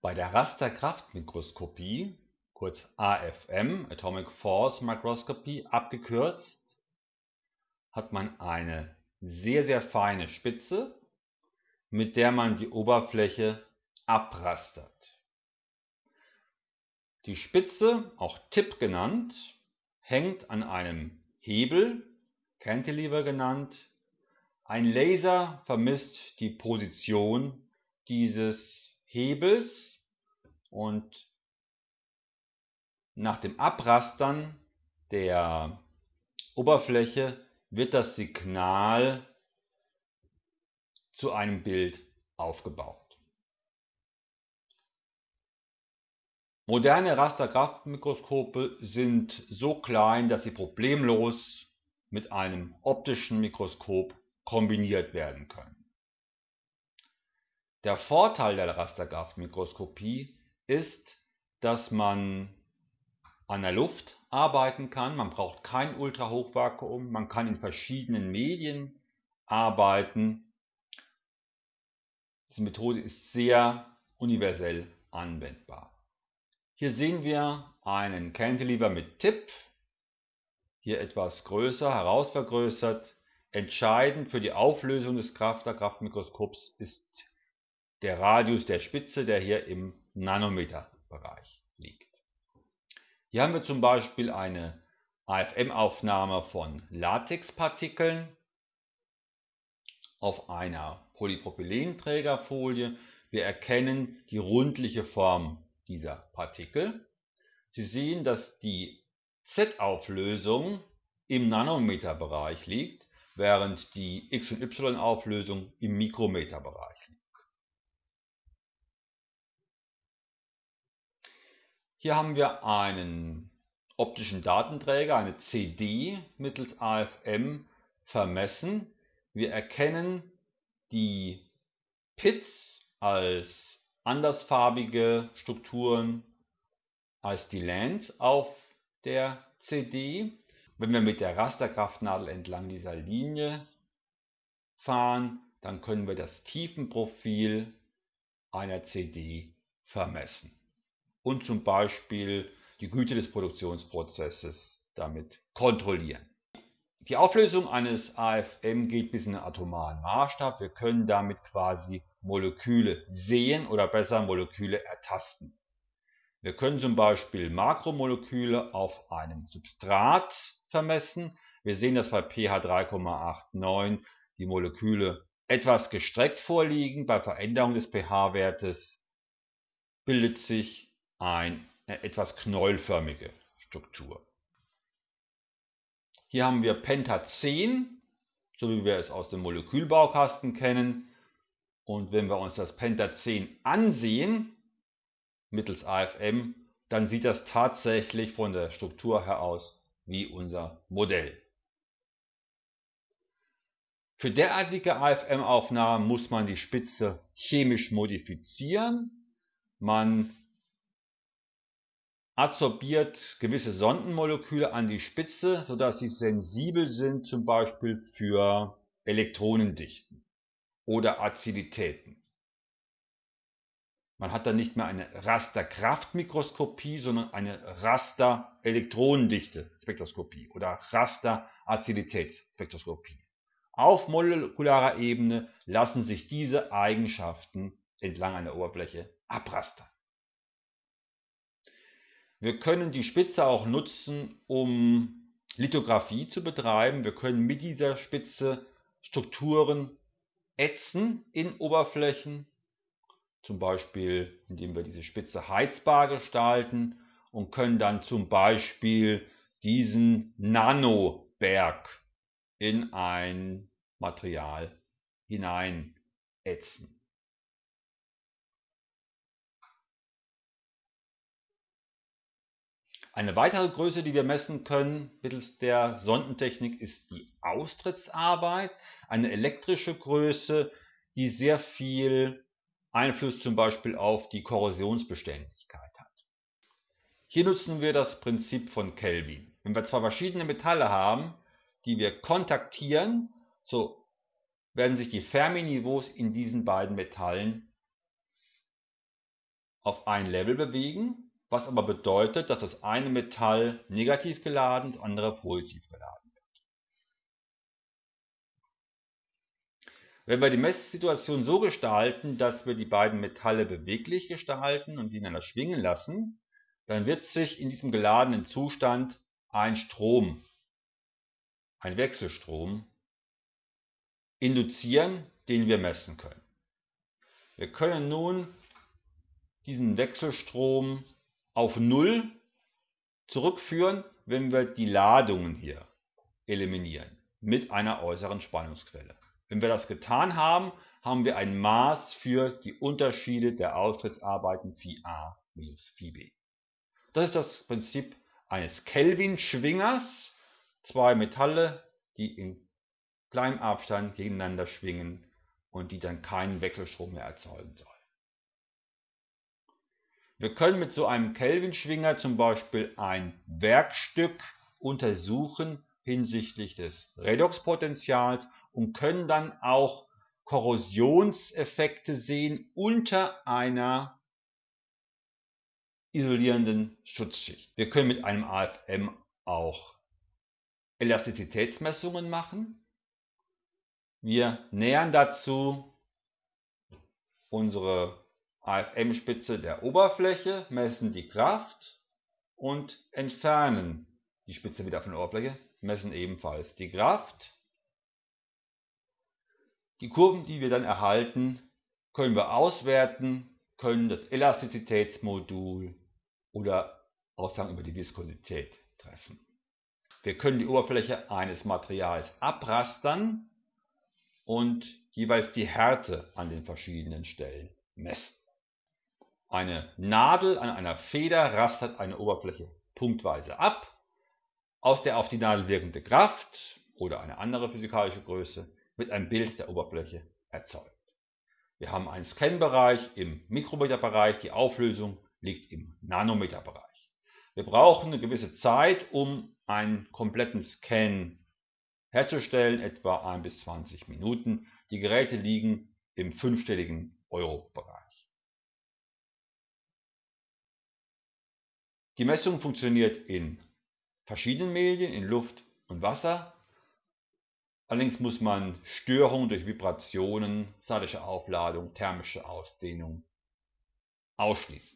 Bei der Rasterkraftmikroskopie, kurz AFM (Atomic Force Microscopy) abgekürzt, hat man eine sehr sehr feine Spitze, mit der man die Oberfläche abrastert. Die Spitze, auch Tip genannt, hängt an einem Hebel (Cantilever genannt). Ein Laser vermisst die Position dieses Hebels und nach dem Abrastern der Oberfläche wird das Signal zu einem Bild aufgebaut. Moderne Rasterkraftmikroskope sind so klein, dass sie problemlos mit einem optischen Mikroskop kombiniert werden können. Der Vorteil der Rasterkraftmikroskopie ist, dass man an der Luft arbeiten kann, man braucht kein Ultrahochvakuum, man kann in verschiedenen Medien arbeiten. Diese Methode ist sehr universell anwendbar. Hier sehen wir einen Cantilever mit Tip, hier etwas größer, herausvergrößert. Entscheidend für die Auflösung des Kraftmikroskops ist der Radius der Spitze, der hier im Nanometerbereich liegt. Hier haben wir zum Beispiel eine AFM-Aufnahme von Latexpartikeln auf einer Polypropylenträgerfolie. Wir erkennen die rundliche Form dieser Partikel. Sie sehen, dass die Z-Auflösung im Nanometerbereich liegt, während die X- und Y-Auflösung im Mikrometerbereich liegt. Hier haben wir einen optischen Datenträger, eine CD, mittels AFM vermessen. Wir erkennen die Pits als andersfarbige Strukturen als die Lands auf der CD. Wenn wir mit der Rasterkraftnadel entlang dieser Linie fahren, dann können wir das Tiefenprofil einer CD vermessen und zum Beispiel die Güte des Produktionsprozesses damit kontrollieren. Die Auflösung eines AFM geht bis in den atomaren Maßstab. Wir können damit quasi Moleküle sehen oder besser Moleküle ertasten. Wir können zum Beispiel Makromoleküle auf einem Substrat vermessen. Wir sehen, dass bei pH 3,89 die Moleküle etwas gestreckt vorliegen. Bei Veränderung des pH-Wertes bildet sich eine etwas knäuelförmige Struktur. Hier haben wir Pentazän, so wie wir es aus dem Molekülbaukasten kennen. Und wenn wir uns das Pentazän ansehen, mittels AFM, dann sieht das tatsächlich von der Struktur her aus wie unser Modell. Für derartige AFM-Aufnahmen muss man die Spitze chemisch modifizieren. Man adsorbiert gewisse Sondenmoleküle an die Spitze, sodass sie sensibel sind zum Beispiel für Elektronendichten oder Aziditäten. Man hat dann nicht mehr eine Rasterkraftmikroskopie, sondern eine Raster-Elektronendichte-Spektroskopie oder Raster-Aziditätsspektroskopie. Auf molekularer Ebene lassen sich diese Eigenschaften entlang einer Oberfläche abrastern. Wir können die Spitze auch nutzen, um Lithografie zu betreiben. Wir können mit dieser Spitze Strukturen ätzen in Oberflächen, zum Beispiel indem wir diese Spitze heizbar gestalten und können dann zum Beispiel diesen Nanoberg in ein Material hinein ätzen. Eine weitere Größe, die wir messen können mittels der Sondentechnik, ist die Austrittsarbeit, eine elektrische Größe, die sehr viel Einfluss zum Beispiel auf die Korrosionsbeständigkeit hat. Hier nutzen wir das Prinzip von Kelvin. Wenn wir zwei verschiedene Metalle haben, die wir kontaktieren, so werden sich die Fermi-Niveaus in diesen beiden Metallen auf ein Level bewegen, was aber bedeutet, dass das eine Metall negativ geladen, das andere positiv geladen wird. Wenn wir die Messsituation so gestalten, dass wir die beiden Metalle beweglich gestalten und die ineinander schwingen lassen, dann wird sich in diesem geladenen Zustand ein Strom, ein Wechselstrom, induzieren, den wir messen können. Wir können nun diesen Wechselstrom auf Null zurückführen, wenn wir die Ladungen hier eliminieren mit einer äußeren Spannungsquelle. Wenn wir das getan haben, haben wir ein Maß für die Unterschiede der Austrittsarbeiten Phi A minus Phi B. Das ist das Prinzip eines Kelvin-Schwingers. Zwei Metalle, die in kleinem Abstand gegeneinander schwingen und die dann keinen Wechselstrom mehr erzeugen sollen. Wir können mit so einem Kelvin-Schwinger zum Beispiel ein Werkstück untersuchen hinsichtlich des Redoxpotentials und können dann auch Korrosionseffekte sehen unter einer isolierenden Schutzschicht. Wir können mit einem AFM auch Elastizitätsmessungen machen. Wir nähern dazu unsere AFM-Spitze der Oberfläche, messen die Kraft und entfernen die Spitze wieder von der Oberfläche, messen ebenfalls die Kraft. Die Kurven, die wir dann erhalten, können wir auswerten, können das Elastizitätsmodul oder Aussagen über die Viskosität treffen. Wir können die Oberfläche eines Materials abrastern und jeweils die Härte an den verschiedenen Stellen messen. Eine Nadel an einer Feder rastert eine Oberfläche punktweise ab, aus der auf die Nadel wirkende Kraft oder eine andere physikalische Größe wird ein Bild der Oberfläche erzeugt. Wir haben einen Scanbereich im Mikrometerbereich, die Auflösung liegt im Nanometerbereich. Wir brauchen eine gewisse Zeit, um einen kompletten Scan herzustellen, etwa 1 bis 20 Minuten. Die Geräte liegen im fünfstelligen Euro-Bereich. Die Messung funktioniert in verschiedenen Medien, in Luft und Wasser. Allerdings muss man Störungen durch Vibrationen, statische Aufladung, thermische Ausdehnung ausschließen.